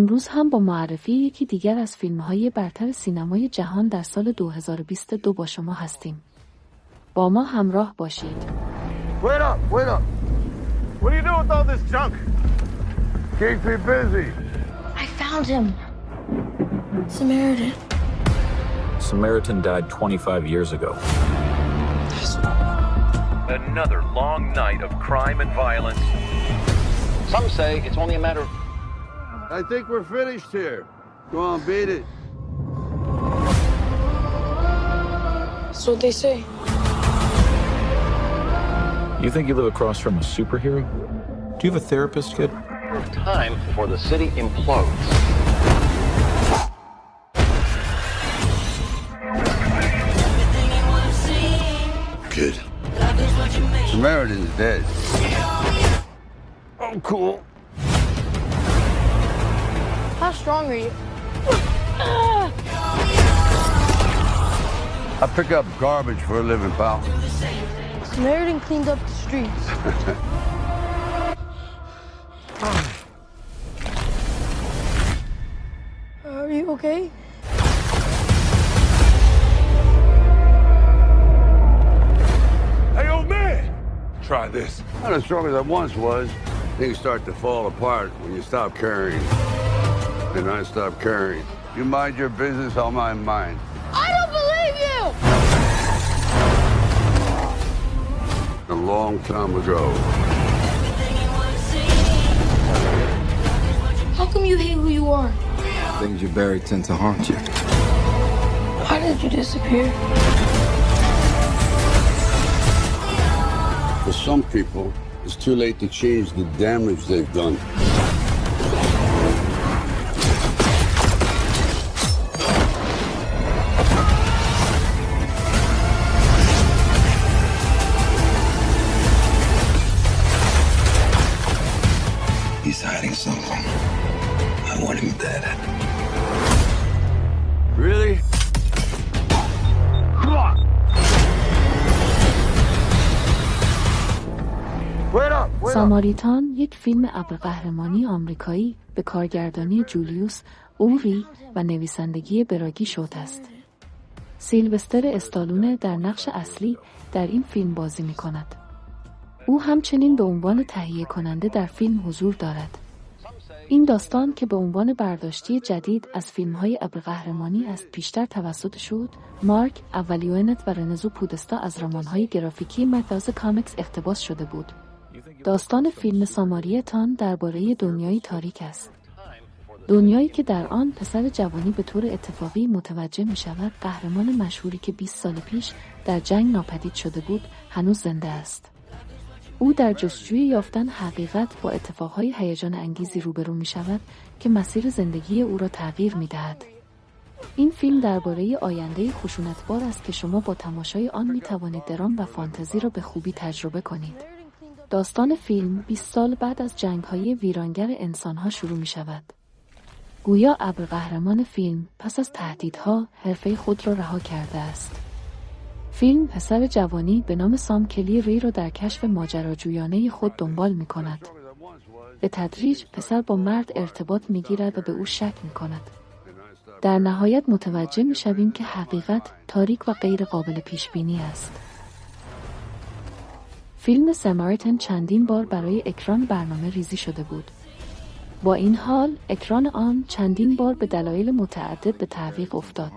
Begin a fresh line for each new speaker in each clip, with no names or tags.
امروز هم با معرفی یکی دیگر از فیلم های برتر سینمای جهان در سال 2022 با شما هستیم. با ما همراه باشید.
Wait up, wait up. What are you doing with all this junk? Keep me busy.
I found him. Samaritan.
Samaritan died 25 years ago.
Another long night of crime and violence.
Some say it's only a matter of
I think we're finished here. Go on, beat it.
That's what they say.
You think you live across from a superhero?
Do you have a therapist, kid?
time before the city implodes.
Good. Samaritan's dead. Oh, cool.
How strong are you?
I pick up garbage for a living, pal.
Samaritan cleaned up the streets. Are you okay?
Hey, old man! Try this. Not as strong as I once was. Things start to fall apart when you stop caring. And I stop caring. You mind your business, I'll mind mine.
I don't believe you!
A long time ago.
How come you hate who you are?
Things you bury tend to haunt you.
Why did you disappear?
For some people, it's too late to change the damage they've done.
ساماریتان یک فیلم ابرقهرمانی آمریکایی به کارگردانی جولیوس اوری و نویسندگی براگی شوت است. سیلوستر استالونه در نقش اصلی در این فیلم بازی می کند. او همچنین به عنوان تهیه کننده در فیلم حضور دارد. این داستان که به عنوان برداشتی جدید از فیلم های ابرقهرمانی است پیشتر توسط شد مارک اولیونت و رنزو پودستا از رمان‌های گرافیکی متاز کامیکس اقتباس شده بود. داستان فیلم ساماریتان درباره دنیایی تاریک است. دنیایی که در آن پسر جوانی به طور اتفاقی متوجه می شود قهرمان مشهوری که 20 سال پیش در جنگ ناپدید شده بود هنوز زنده است. او در جستجوی یافتن حقیقت با اتفاقهای هیجان انگیزی روبرو می شود که مسیر زندگی او را تغییر می دهد. این فیلم درباره آینده خشونتبار است که شما با تماشای آن می توانید درام و فانتزی را به خوبی تجربه کنید. داستان فیلم 20 سال بعد از جنگ‌های ویرانگر انسانها شروع می شود. گویا ابرقهرمان فیلم پس از تهدیدها حرفه خود را رها کرده است. فیلم پسر جوانی به نام سام کلی ری را در کشف ماجراجویانه خود دنبال می کند. به تدریج پسر با مرد ارتباط می گیرد و به او شک می کند. در نهایت متوجه می شویم که حقیقت تاریک و غیر قابل پیش بینی است. فیلم سماریتن چندین بار برای اکران برنامه ریزی شده بود. با این حال اکران آن چندین بار به دلایل متعدد به تعویق افتاد.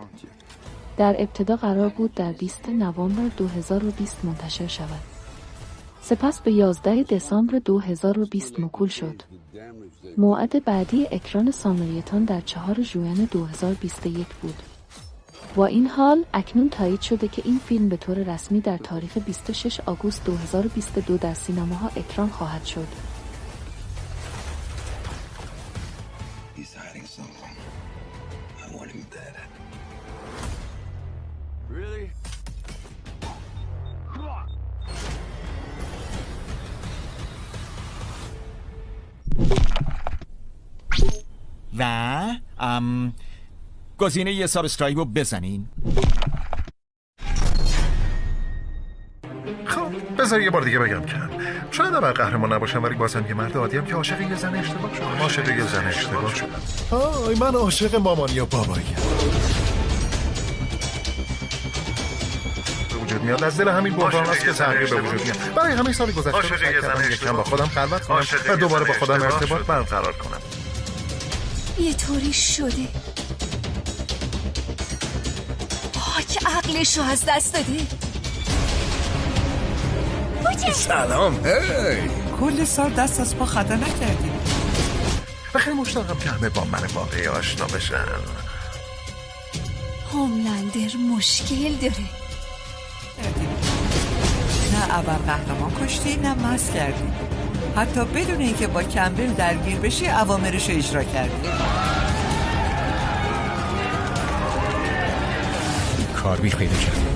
در ابتدا قرار بود در 20 نوامبر 2020 منتشر شود. سپس به 11 دسامبر 2020 مکول شد. موعد بعدی اکران سامریتان در 4 ژوئن 2021 بود. با این حال اکنون تایید شده که این فیلم به طور رسمی در تاریخ 26 آگوست 2022 در سینماها اکران خواهد شد.
و ام گزینه یه subscribe رو بزنین.
خب بذار یه بار دیگه بگم کم شاید اول قهرمان نباشم ولی بازم یه مرد عادیم که عاشق یه زن اشتباه شدم عاشق یه زن اشتباه شدم آی من عاشق مامانی و بابایی. وجود میاد از دل همین بحران است که تغییر به وجود میاد. برای همین سال گذشته رو سعی کردم یکم با خودم خلوت کنم و دوباره با خودم ارتباط برقرار کنم.
یه طوری شده. پاک عقلش رو از دست داده
سلام. هی.
کل سال دست از پا خطا نکردی.
و خیلی مشتاقم که همه با من واقعی آشنا بشن.
هوملندر مشکل داره.
نه ابر قهرمان کشتی نه مست کردی. حتی بدون اینکه با کمبل درگیر بشی اوامرش رو اجرا کردی.
کاربی پیدا کردیم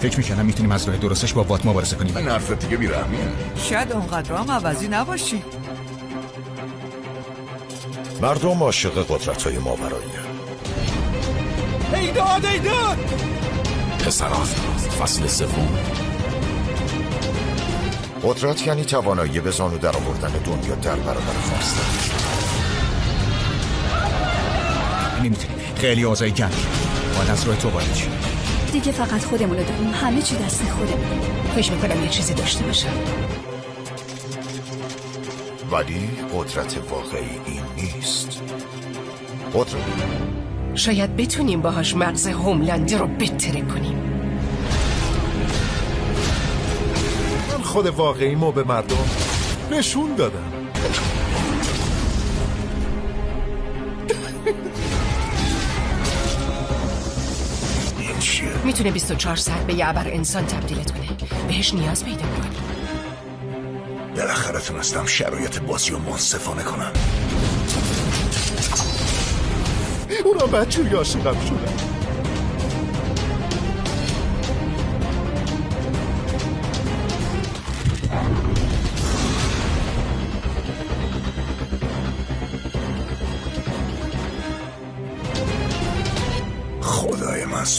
فکر می‌کنم می‌تونیم از راه درستش با وات مبارزه کنیم.
این حرفت دیگه بیرحمیه
شاید اونقدر هم عوضی نباشی.
مردم عاشق قدرت های ماورایی
ایداد ایداد
پسران فصل سوم. قدرت یعنی توانایی به زانو در آوردن دنیا در برابر خواستن
نمی‌تونیم خیلی آزای گنگ باید از راه تو وارد
دیگه فقط خودمونو داریم. همه چی دست خودمون. فکر می‌کنم یه چیزی داشته باشم.
ولی قدرت واقعی این نیست. قدرت.
شاید بتونیم باهاش مغز هوملندی رو بتره کنیم.
من خود واقعی ما به مردم نشون دادم. چیه؟
می‌تونه 24 ساعت به یه ابر انسان تبدیلت کنه. بهش نیاز پیدا می‌کنی.
بالاخره تونستم شرایط بازی رو منصفانه کنم. اونا بچوری عاشقم شدن.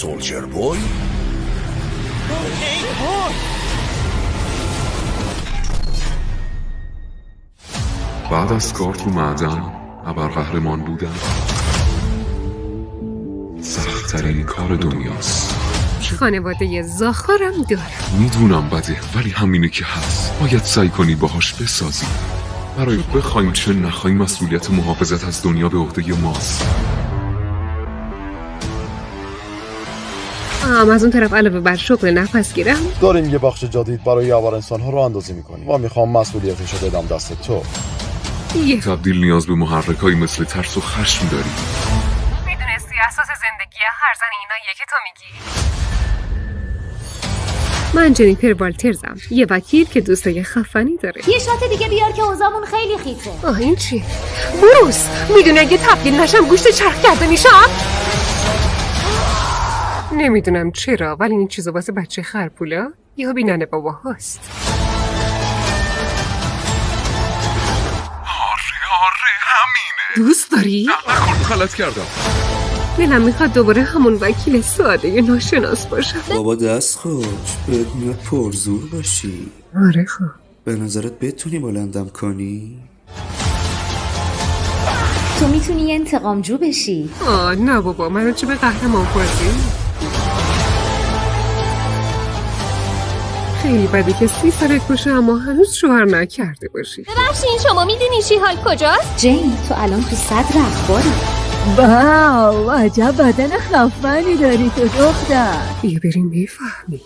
سولجر بوی
بعد از کار تو معدن ابرقهرمان بودن. سختترین کار دنیاست.
خانواده زاخارم دارم.
می‌دونم بده ولی همینه که هست. باید سعی کنی باهاش بسازی. برای بخوایم چه نخوایم مسئولیت محافظت از دنیا به عهده ماست.
آم از اون طرف علاوه بر شغل نفس گیرم.
داریم یه بخش جدید برای ابر انسان ها رو اندازی می‌کنیم. و می‌خوام مسئولیتش رو بدم دست تو.
یه.
تبدیل نیاز به محرک مثل ترس و خشم داری
می‌دونستی اساس زندگی هر زن ایناییه که تو میگی؟ من جنیفر والترزم یه وکیل که دوستای خفنی داره.
یه شات دیگه بیار که اوزامون خیلی خیته
آه این چی؟ بروس! می‌دونی اگه تبدیل نشم گوشت چرخ کرده میشم؟ نمی‌دونم چرا ولی این چیزا واسه بچه خرپولا یا بینن بابا هست. دوست داری؟
نکن. غلط کردم.
دلم می‌خواد دوباره همون وکیل ساده ناشناس باشم.
بابا دست خوش بهت میاد پرزور باشی.
آره خب.
به نظرت بتونی بلندم کنی؟
تو می‌تونی انتقامجو بشی.
آه نه بابا منو چه به قهرمان بازی خیلی بده که سی سالت باشه اما هنوز شوهر نکرده باشی.
ببخشین شما می‌دونی شیهال کجاست؟ جین تو الان تو صدر اخباری
واو عجب بدن خفنی داری تو دختر.
بیا بریم بفهمی.